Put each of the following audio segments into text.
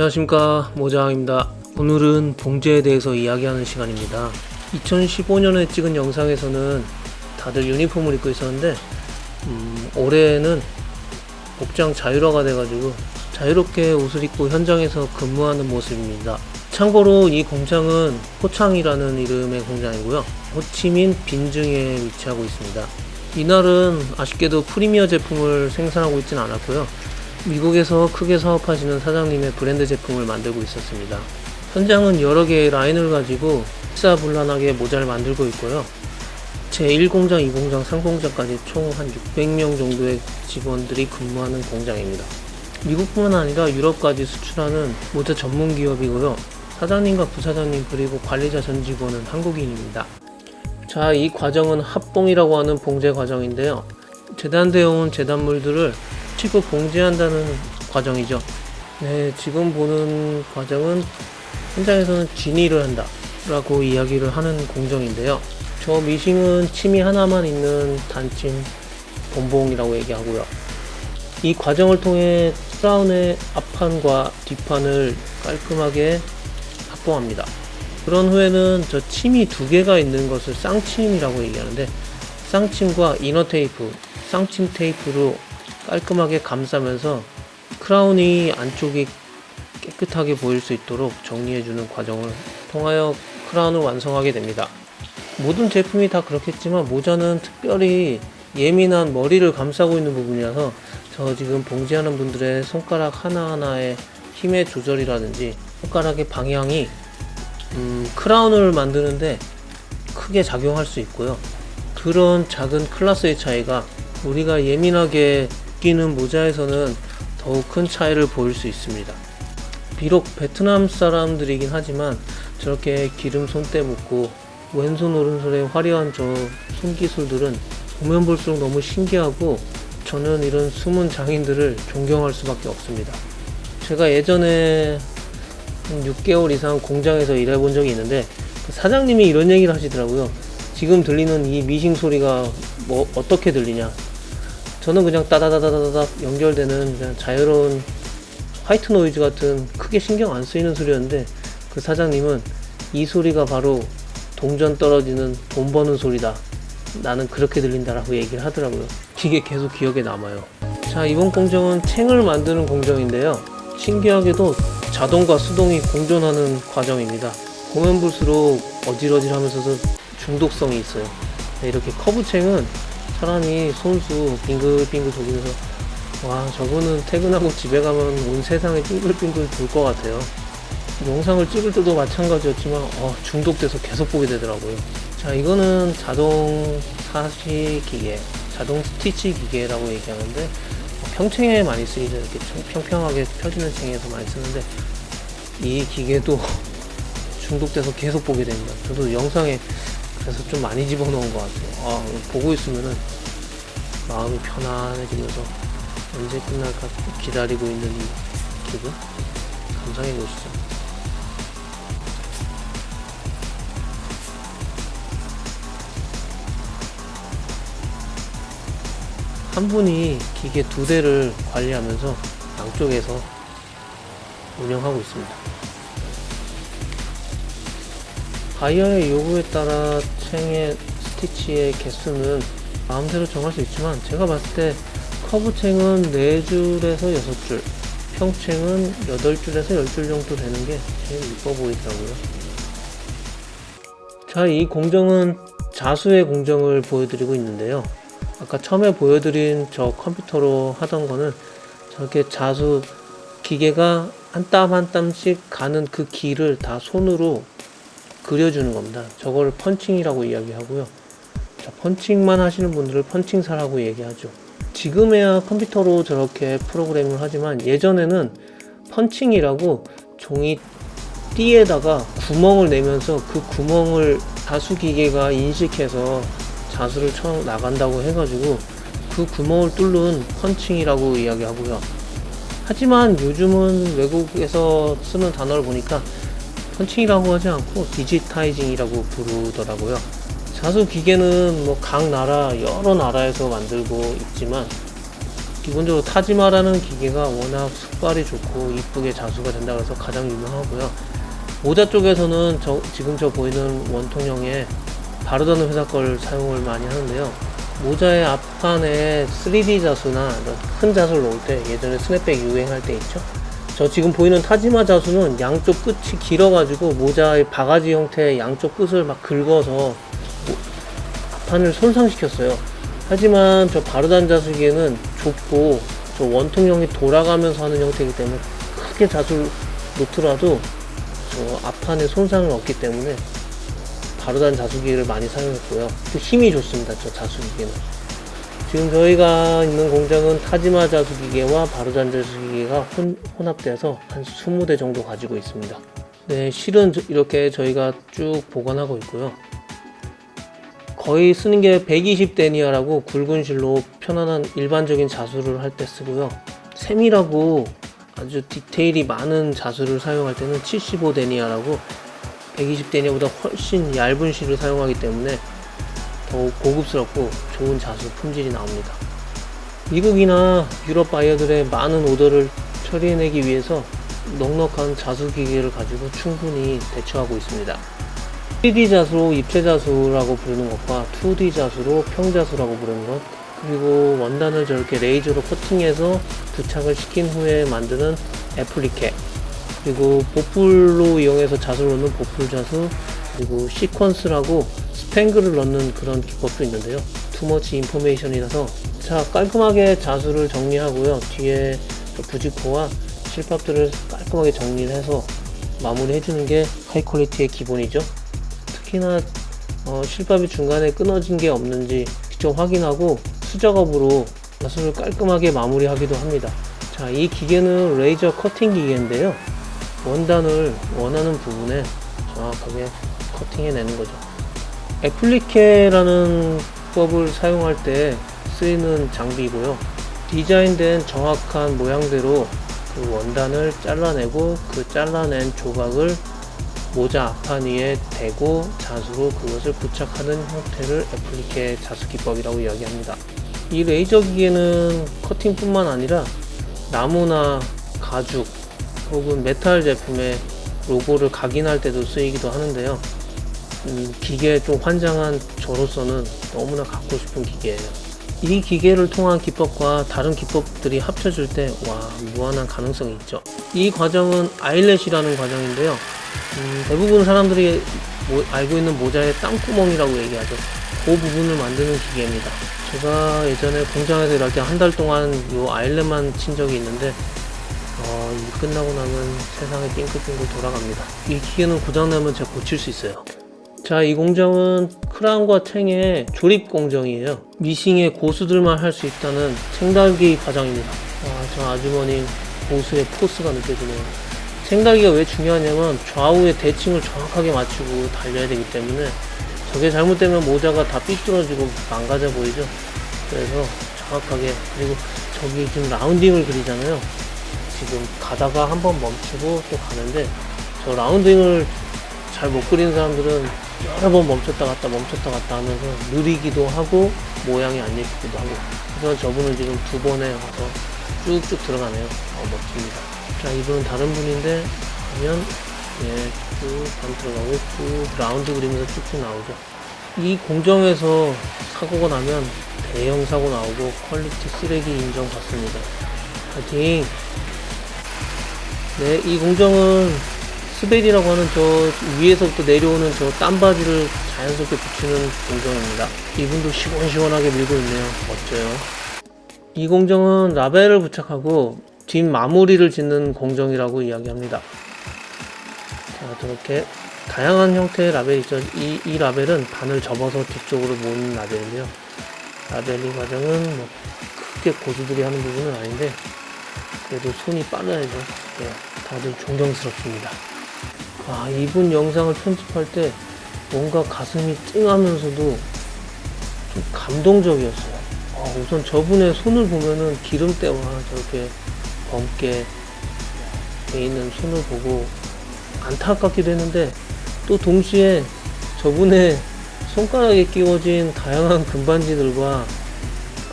안녕하십니까. 모장입니다. 오늘은 봉제에 대해서 이야기하는 시간입니다. 2015년에 찍은 영상에서는 다들 유니폼을 입고 있었는데 음, 올해는 복장 자율화가 돼가지고 자유롭게 옷을 입고 현장에서 근무하는 모습입니다. 참고로 이 공장은 호창이라는 이름의 공장이고요. 호치민 빈증에 위치하고 있습니다. 이날은 아쉽게도 프리미어 제품을 생산하고 있진 않았고요 미국에서 크게 사업하시는 사장님의 브랜드 제품을 만들고 있었습니다. 현장은 여러 개의 라인을 가지고 일사불란하게 모자를 만들고 있고요. 제1공장, 2공장, 3공장까지 총 한 600명 정도의 직원들이 근무하는 공장입니다. 미국뿐만 아니라 유럽까지 수출하는 모자 전문 기업이고요. 사장님과 부사장님 그리고 관리자 전 직원은 한국인입니다. 자, 이 과정은 합봉이라고 하는 봉제 과정인데요. 재단되어 온 재단물들을 치고 봉제한다는 과정이죠. 네, 지금 보는 과정은 현장에서는 진위를 한다 라고 이야기를 하는 공정인데요. 저 미싱은 침이 하나만 있는 단침 본봉이라고 얘기하고요. 이 과정을 통해 크라운의 앞판과 뒷판을 깔끔하게 합봉합니다. 그런 후에는 저 침이 두 개가 있는 것을 쌍침이라고 얘기하는데 쌍침과 inner 테이프, 쌍침 테이프로 깔끔하게 감싸면서 크라운이 안쪽이 깨끗하게 보일 수 있도록 정리해주는 과정을 통하여 크라운을 완성하게 됩니다. 모든 제품이 다 그렇겠지만 모자는 특별히 예민한 머리를 감싸고 있는 부분이라서 저 지금 봉제하는 분들의 손가락 하나하나의 힘의 조절이라든지 손가락의 방향이 음, 크라운을 만드는데 크게 작용할 수 있고요. 그런 작은 클라스의 차이가 우리가 예민하게 끼는 모자에서는 더욱 큰 차이를 보일 수 있습니다. 비록 베트남 사람들이긴 하지만 저렇게 기름 손때 묻고 왼손 오른손의 화려한 저 손기술들은 보면 볼수록 너무 신기하고 저는 이런 숨은 장인들을 존경할 수밖에 없습니다. 제가 예전에 한 6개월 이상 공장에서 일해본 적이 있는데 그 사장님이 이런 얘기를 하시더라고요. 지금 들리는 이 미싱 소리가 뭐 어떻게 들리냐 저는 그냥 따다다다다닥 연결되는 그냥 자유로운 white noise 같은 크게 신경 안 쓰이는 소리였는데 그 사장님은 이 소리가 바로 동전 떨어지는 돈 버는 소리다. 나는 그렇게 들린다라고 얘기를 하더라고요. 이게 계속 기억에 남아요. 자 이번 공정은 챙을 만드는 공정인데요. 신기하게도 자동과 수동이 공존하는 과정입니다. 보면 볼수록 어질어질 하면서도 중독성이 있어요. 네, 이렇게 커브챙은 사람이 손수 빙글빙글 돌리면서 와 저거는 퇴근하고 집에 가면 온 세상에 빙글빙글 돌 것 같아요. 영상을 찍을 때도 마찬가지였지만 어, 중독돼서 계속 보게 되더라고요. 자 이거는 자동 사시 기계 자동 스티치 기계라고 얘기하는데 평챙에 많이 쓰이죠. 이렇게 평평하게 펴지는 챙에서 많이 쓰는데 이 기계도 중독돼서 계속 보게 됩니다. 저도 영상에 그래서 좀 많이 집어넣은 것 같아요 아, 보고 있으면은 마음이 편안해지면서 언제 끝날까 기다리고 있는 이 기분? 감상해 보시죠. 한 분이 기계 두 대를 관리하면서 양쪽에서 운영하고 있습니다. 바이어의 요구에 따라 챙의 스티치의 개수는 마음대로 정할 수 있지만 제가 봤을 때 커브챙은 4줄에서 6줄 평챙은 8줄에서 10줄 정도 되는 게 제일 이뻐 보이더라고요 자 이 공정은 자수의 공정을 보여드리고 있는데요 아까 처음에 보여드린 저 컴퓨터로 하던 거는 저렇게 자수 기계가 한 땀 한 땀씩 가는 그 길을 다 손으로 그려주는 겁니다. 저걸 펀칭이라고 이야기하고요. 자, 펀칭만 하시는 분들을 펀칭사라고 얘기하죠. 지금에야 컴퓨터로 저렇게 프로그램을 하지만 예전에는 펀칭이라고 종이 띠에다가 구멍을 내면서 그 구멍을 자수기계가 인식해서 자수를 쳐 나간다고 해가지고 그 구멍을 뚫는 펀칭이라고 이야기하고요. 하지만 요즘은 외국에서 쓰는 단어를 보니까 펀칭이라고 하지 않고 디지타이징이라고 부르더라고요. 자수 기계는 뭐 각 나라 여러 나라에서 만들고 있지만 기본적으로 타지마라는 기계가 워낙 숙발이 좋고 이쁘게 자수가 된다 그래서 가장 유명하고요. 모자 쪽에서는 저, 지금 저 보이는 원통형의 바르다는 회사 걸 사용을 많이 하는데요. 모자의 앞판에 3D 자수나 큰 자수를 놓을 때 예전에 스냅백 유행할 때 있죠. 저 지금 보이는 타지마 자수는 양쪽 끝이 길어가지고 모자의 바가지 형태의 양쪽 끝을 막 긁어서 모- 앞판을 손상시켰어요. 하지만 저 바르단 자수기에는 좁고 저 원통형이 돌아가면서 하는 형태이기 때문에 크게 자수를 놓더라도 저 앞판에 손상을 없기 때문에 바르단 자수기를 많이 사용했고요. 그 힘이 좋습니다. 저 자수기계는. 지금 저희가 있는 공장은 타지마 자수기계와 바르단 자수기계가 혼, 혼합돼서 한 20대 정도 가지고 있습니다. 네, 실은 저- 이렇게 저희가 쭉 보관하고 있고요. 거의 쓰는 게 120 데니아라고 굵은 실로 편안한 일반적인 자수를 할 때 쓰고요. 세밀하고 아주 디테일이 많은 자수를 사용할 때는 75 데니아라고 120 데니아보다 훨씬 얇은 실을 사용하기 때문에 더욱 고급스럽고 좋은 자수 품질이 나옵니다. 미국이나 유럽 바이어들의 많은 오더를 처리해내기 위해서 넉넉한 자수 기계를 가지고 충분히 대처하고 있습니다. 3D 자수로 입체 자수라고 부르는 것과 2D 자수로 평자수라고 부르는 것 그리고 원단을 저렇게 레이저로 커팅해서 부착을 시킨 후에 만드는 appliqué 그리고 보풀로 이용해서 자수를 넣는 보풀 자수 그리고 sequins라고 스팽글을 넣는 그런 기법도 있는데요. too much information이라서 자 깔끔하게 자수를 정리하고요. 뒤에 저 부직포와 실밥들을 깔끔하게 정리를 해서 마무리 해주는 게 high quality의 기본이죠 특히나 어, 실밥이 중간에 끊어진 게 없는지 직접 확인하고 수작업으로 자수를 깔끔하게 마무리하기도 합니다 자 이 기계는 레이저 커팅 기계인데요 원단을 원하는 부분에 정확하게 커팅해내는 거죠. 애플리케라는 법을 사용할 때 쓰이는 장비이고요. 디자인된 정확한 모양대로 그 원단을 잘라내고 그 잘라낸 조각을 모자 앞판 위에 대고 자수로 그것을 부착하는 형태를 appliqué 자수 기법이라고 이야기합니다. 이 레이저 기계는 커팅뿐만 아니라 나무나 가죽 혹은 메탈 제품의 로고를 각인할 때도 쓰이기도 하는데요. 이 기계에 좀 환장한 저로서는 너무나 갖고 싶은 기계예요. 이 기계를 통한 기법과 다른 기법들이 합쳐질 때, 와, 무한한 가능성이 있죠. 이 과정은 아일렛이라는 과정인데요. 음, 대부분 사람들이 모- 알고 있는 모자의 땅구멍이라고 얘기하죠. 그 부분을 만드는 기계입니다. 제가 예전에 공장에서 일할 때 한 달 동안 이 아일렛만 친 적이 있는데, 어, 이 끝나고 나면 세상이 빙글빙글 돌아갑니다. 이 기계는 고장나면 제가 고칠 수 있어요. 자, 이 공장은 크라운과 탱의 조립 공정이에요. 미싱의 고수들만 할 수 있다는 생달기 과정입니다. 와, 저 아주머니 고수의 포스가 느껴지네요. 생달기가 왜 중요하냐면 좌우의 대칭을 정확하게 맞추고 달려야 되기 때문에 저게 잘못되면 모자가 다 삐뚤어지고 망가져 보이죠. 그래서 정확하게 그리고 저기 지금 라운딩을 그리잖아요. 지금 가다가 한번 멈추고 또 가는데 저 라운딩을 잘 못 그리는 사람들은 여러 번 멈췄다 갔다 멈췄다 갔다 하면서 느리기도 하고 모양이 안 예쁘기도 하고 그래서 저분은 지금 두 번에 와서 쭉쭉 들어가네요 어, 멋집니다 자 이분은 다른 분인데 하면 예쭉반 들어가고 쭉 라운드 그리면서 쭉쭉 나오죠 이 공정에서 사고가 나면 대형 사고 나오고 quality 쓰레기 인정받습니다 파이팅 네, 이 공정은 스베리라고 하는 저 위에서부터 내려오는 저 땀받이를 자연스럽게 붙이는 공정입니다. 이분도 시원시원하게 밀고 있네요. 멋져요. 이 공정은 라벨을 부착하고 뒷 마무리를 짓는 공정이라고 이야기합니다. 자, 저렇게 다양한 형태의 라벨이 있죠. 이, 이 라벨은 반을 접어서 뒤쪽으로 모는 라벨인데요. 라벨링 과정은 뭐 크게 고수들이 하는 부분은 아닌데 그래도 손이 빨라야죠. 네, 다들 존경스럽습니다. 아, 이분 영상을 편집할 때 뭔가 가슴이 찡하면서도 좀 감동적이었어요. 아, 우선 저분의 손을 보면은 기름때와 저렇게 검게 돼 있는 손을 보고 안타깝기도 했는데 또 동시에 저분의 손가락에 끼워진 다양한 금반지들과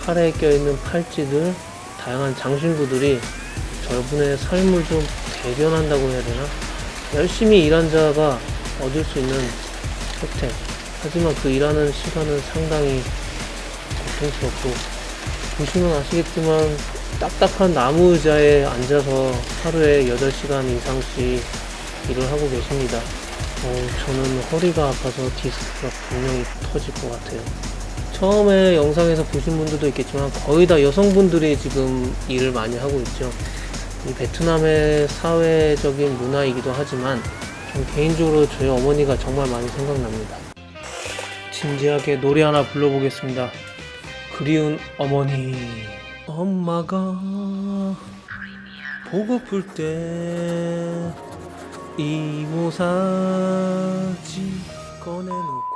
팔에 껴있는 팔찌들 다양한 장신구들이 저분의 삶을 좀 대변한다고 해야 되나? 열심히 일한 자가 얻을 수 있는 혜택. 하지만 그 일하는 시간은 상당히 고통스럽고, 보시면 아시겠지만, 딱딱한 나무 의자에 앉아서 하루에 8시간 이상씩 일을 하고 계십니다. 어, 저는 허리가 아파서 디스크가 분명히 터질 것 같아요. 처음에 영상에서 보신 분들도 있겠지만 거의 다 여성분들이 지금 일을 많이 하고 있죠. 이 베트남의 사회적인 문화이기도 하지만 전 개인적으로 저희 어머니가 정말 많이 생각납니다. 진지하게 노래 하나 불러보겠습니다. 그리운 어머니. 엄마가 보고플 때 이모사지 꺼내놓고